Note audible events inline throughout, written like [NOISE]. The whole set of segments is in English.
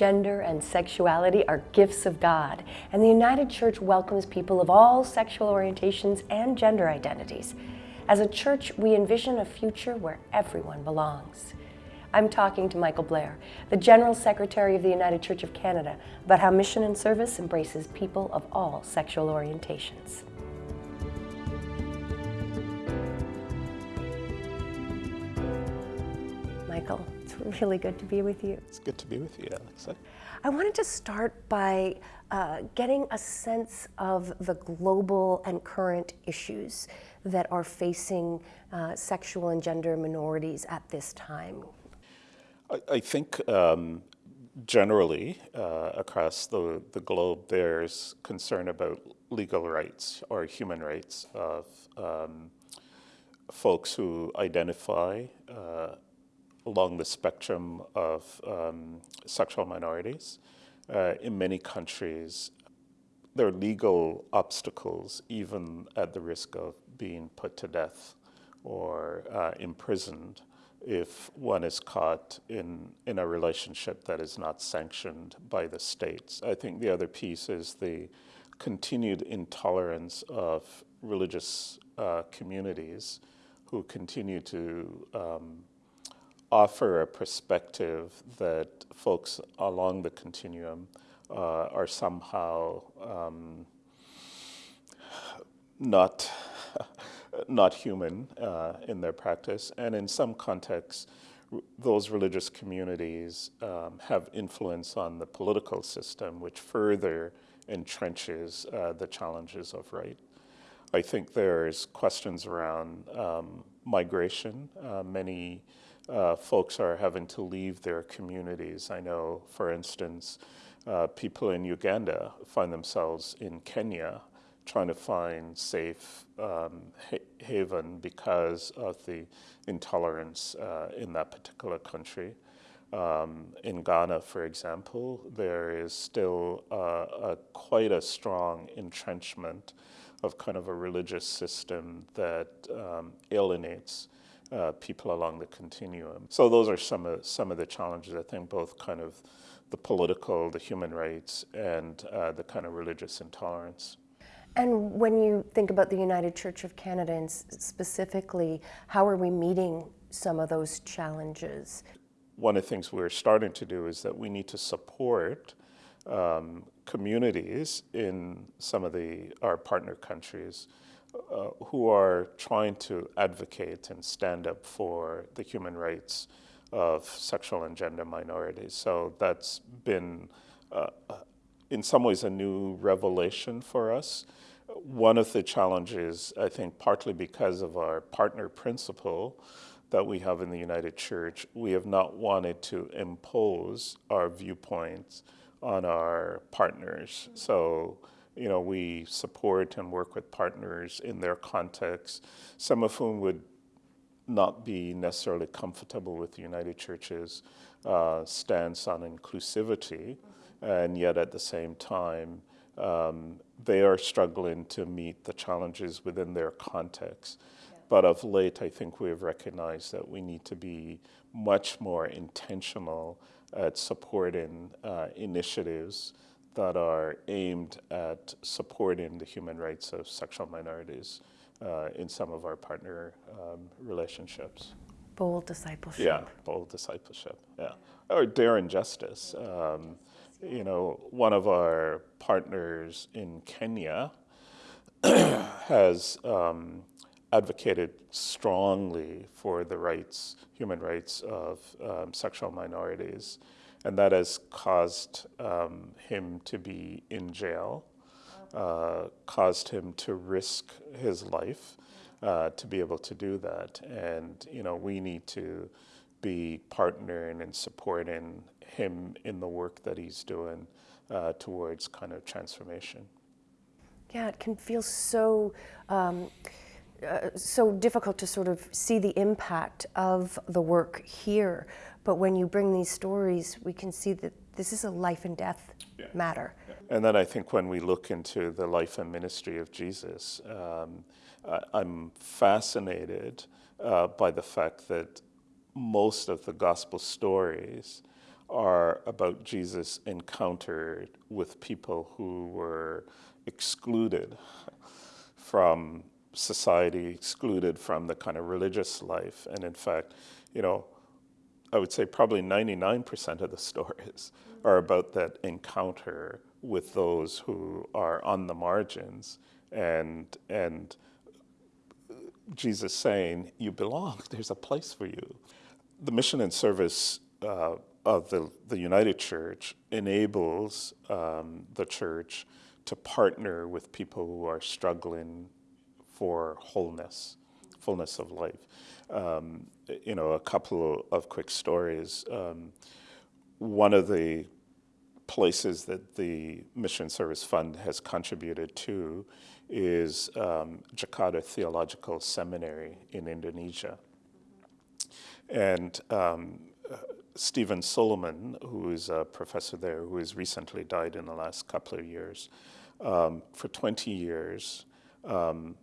gender, and sexuality are gifts of God, and the United Church welcomes people of all sexual orientations and gender identities. As a church, we envision a future where everyone belongs. I'm talking to Michael Blair, the General Secretary of the United Church of Canada, about how mission and service embraces people of all sexual orientations. Really good to be with you. It's good to be with you, Alexa. I wanted to start by uh, getting a sense of the global and current issues that are facing uh, sexual and gender minorities at this time. I, I think um, generally uh, across the, the globe there's concern about legal rights or human rights of um, folks who identify uh, along the spectrum of um, sexual minorities. Uh, in many countries, there are legal obstacles, even at the risk of being put to death or uh, imprisoned if one is caught in, in a relationship that is not sanctioned by the states. I think the other piece is the continued intolerance of religious uh, communities who continue to um, offer a perspective that folks along the continuum uh, are somehow um, not [LAUGHS] not human uh, in their practice, and in some contexts, those religious communities um, have influence on the political system, which further entrenches uh, the challenges of right. I think there's questions around um, migration. Uh, many uh, folks are having to leave their communities. I know, for instance, uh, people in Uganda find themselves in Kenya trying to find safe um, ha haven because of the intolerance uh, in that particular country. Um, in Ghana, for example, there is still a, quite a strong entrenchment of kind of a religious system that um, alienates uh, people along the continuum. So those are some of, some of the challenges, I think, both kind of the political, the human rights, and uh, the kind of religious intolerance. And when you think about the United Church of Canada and specifically, how are we meeting some of those challenges? One of the things we're starting to do is that we need to support um, communities in some of the our partner countries uh, who are trying to advocate and stand up for the human rights of sexual and gender minorities. So that's been, uh, uh, in some ways, a new revelation for us. One of the challenges, I think, partly because of our partner principle that we have in the United Church, we have not wanted to impose our viewpoints on our partners. So you know, we support and work with partners in their context, some of whom would not be necessarily comfortable with the United Church's uh, stance on inclusivity, and yet at the same time, um, they are struggling to meet the challenges within their context. Yeah. But of late, I think we have recognized that we need to be much more intentional at supporting uh, initiatives that are aimed at supporting the human rights of sexual minorities uh, in some of our partner um, relationships. Bold discipleship. Yeah, bold discipleship, yeah. Or daring justice. Um, you know, one of our partners in Kenya [CLEARS THROAT] has um, advocated strongly for the rights, human rights of um, sexual minorities and that has caused um, him to be in jail, uh, caused him to risk his life uh, to be able to do that. And, you know, we need to be partnering and supporting him in the work that he's doing uh, towards kind of transformation. Yeah, it can feel so um, uh, so difficult to sort of see the impact of the work here. But when you bring these stories, we can see that this is a life and death yeah. matter. Yeah. And then I think when we look into the life and ministry of Jesus, um, I, am fascinated uh, by the fact that most of the gospel stories are about Jesus' encounter with people who were excluded [LAUGHS] from society, excluded from the kind of religious life. And in fact, you know, I would say probably 99% of the [LAUGHS] stories are about that encounter with those who are on the margins and, and Jesus saying, You belong, [LAUGHS] there's a place for you. The mission and service uh, of the, the United Church enables um, the church to partner with people who are struggling for wholeness, fullness of life. Um, you know, a couple of quick stories. Um, one of the places that the Mission Service Fund has contributed to is um, Jakarta Theological Seminary in Indonesia. And um, Stephen Suleeman, who is a professor there, who has recently died in the last couple of years, um, for 20 years um,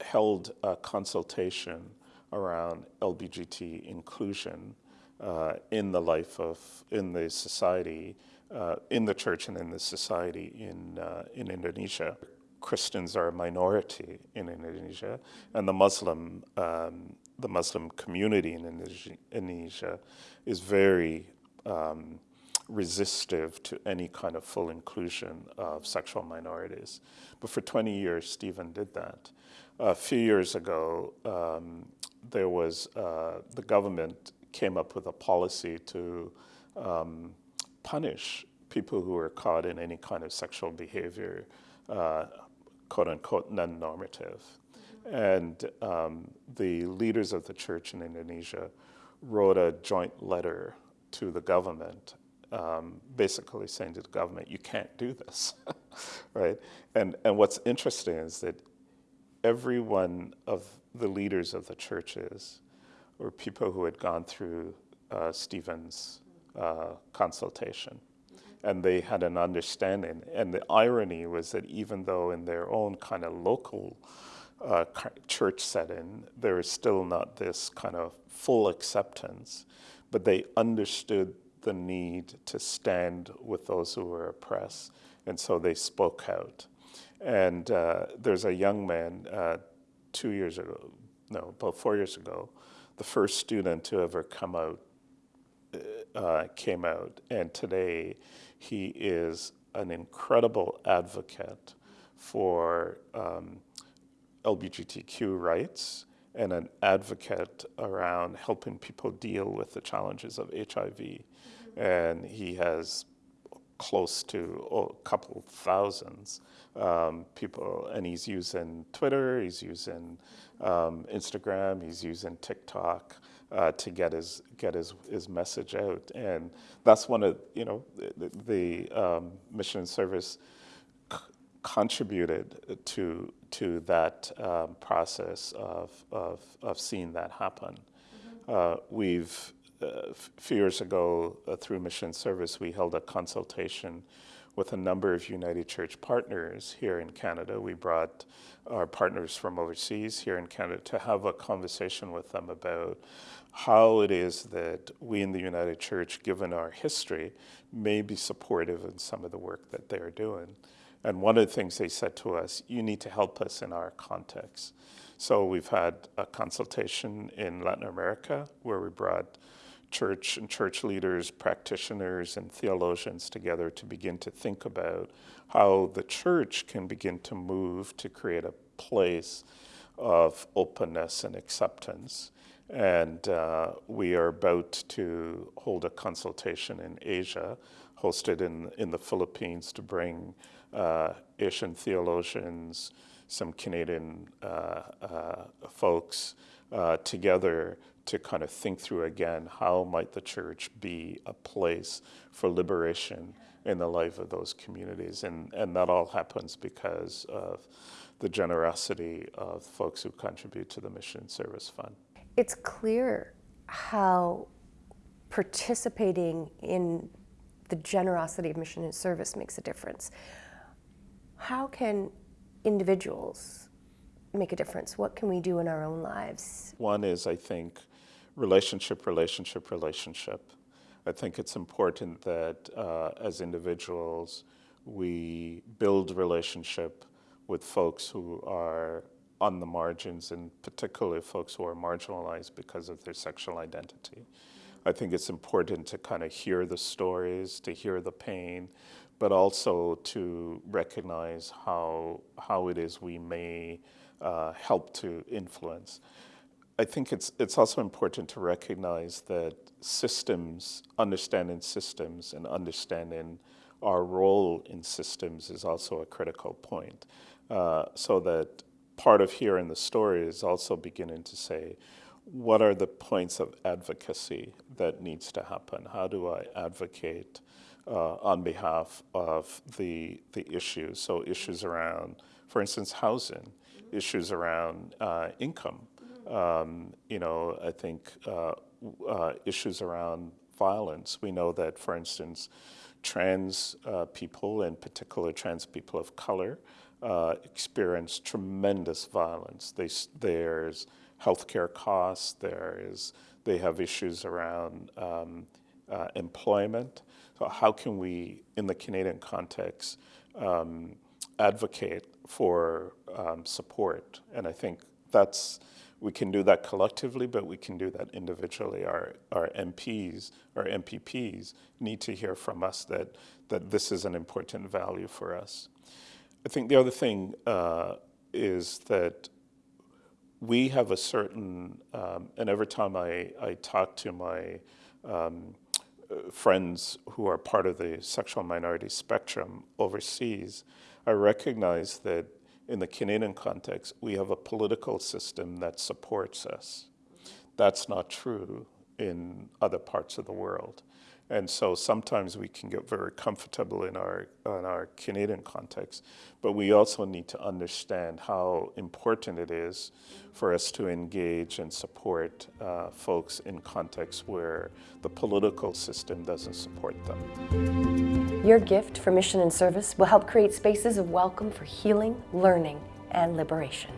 held a consultation around LBGT inclusion uh, in the life of, in the society, uh, in the church and in the society in, uh, in Indonesia. Christians are a minority in Indonesia, and the Muslim, um, the Muslim community in Indonesia is very um, resistive to any kind of full inclusion of sexual minorities. But for 20 years, Stephen did that. A few years ago, um, there was, uh, the government came up with a policy to um, punish people who were caught in any kind of sexual behavior, uh, quote unquote, non normative. And um, the leaders of the church in Indonesia wrote a joint letter to the government, um, basically saying to the government, you can't do this, [LAUGHS] right? And, and what's interesting is that every one of the leaders of the churches were people who had gone through uh, Stephen's uh, consultation. And they had an understanding. And the irony was that even though in their own kind of local uh, church setting, there is still not this kind of full acceptance, but they understood the need to stand with those who were oppressed. And so they spoke out. And uh, there's a young man uh, two years ago, no, about four years ago, the first student to ever come out uh, came out, and today he is an incredible advocate for um, LGBTQ rights and an advocate around helping people deal with the challenges of HIV. And he has close to oh, a couple thousands um, people, and he's using Twitter, he's using um, Instagram, he's using TikTok uh, to get his get his, his message out, and that's one of you know the, the um, mission service contributed to to that um, process of, of of seeing that happen. Mm -hmm. uh, we've a few years ago, uh, through Mission Service, we held a consultation with a number of United Church partners here in Canada. We brought our partners from overseas here in Canada to have a conversation with them about how it is that we in the United Church, given our history, may be supportive in some of the work that they're doing. And one of the things they said to us, you need to help us in our context. So we've had a consultation in Latin America where we brought church and church leaders, practitioners, and theologians together to begin to think about how the church can begin to move to create a place of openness and acceptance. And uh, we are about to hold a consultation in Asia, hosted in, in the Philippines, to bring uh, Asian theologians, some Canadian uh, uh folks uh, together to kind of think through again how might the church be a place for liberation in the life of those communities? And and that all happens because of the generosity of folks who contribute to the mission and service fund. It's clear how participating in the generosity of mission and service makes a difference. How can individuals make a difference what can we do in our own lives one is i think relationship, relationship, relationship. I think it's important that uh, as individuals, we build relationship with folks who are on the margins and particularly folks who are marginalized because of their sexual identity. I think it's important to kind of hear the stories, to hear the pain, but also to recognize how, how it is we may uh, help to influence. I think it's, it's also important to recognize that systems, understanding systems and understanding our role in systems is also a critical point. Uh, so that part of hearing the story is also beginning to say, what are the points of advocacy that needs to happen? How do I advocate uh, on behalf of the, the issues? So issues around, for instance, housing, issues around uh, income. Um, you know, I think uh, uh issues around violence. We know that, for instance, trans uh, people, in particular trans people of color, uh, experience tremendous violence. They, there's healthcare costs, there is, they have issues around um, uh, employment. So how can we, in the Canadian context, um, advocate for um, support? And I think that's, we can do that collectively, but we can do that individually. Our, our MPs, our MPPs need to hear from us that, that this is an important value for us. I think the other thing uh, is that we have a certain, um, and every time I, I talk to my um, friends who are part of the sexual minority spectrum overseas, I recognize that in the Canadian context, we have a political system that supports us. That's not true in other parts of the world. And so sometimes we can get very comfortable in our, in our Canadian context, but we also need to understand how important it is for us to engage and support uh, folks in contexts where the political system doesn't support them. Your gift for mission and service will help create spaces of welcome for healing, learning, and liberation.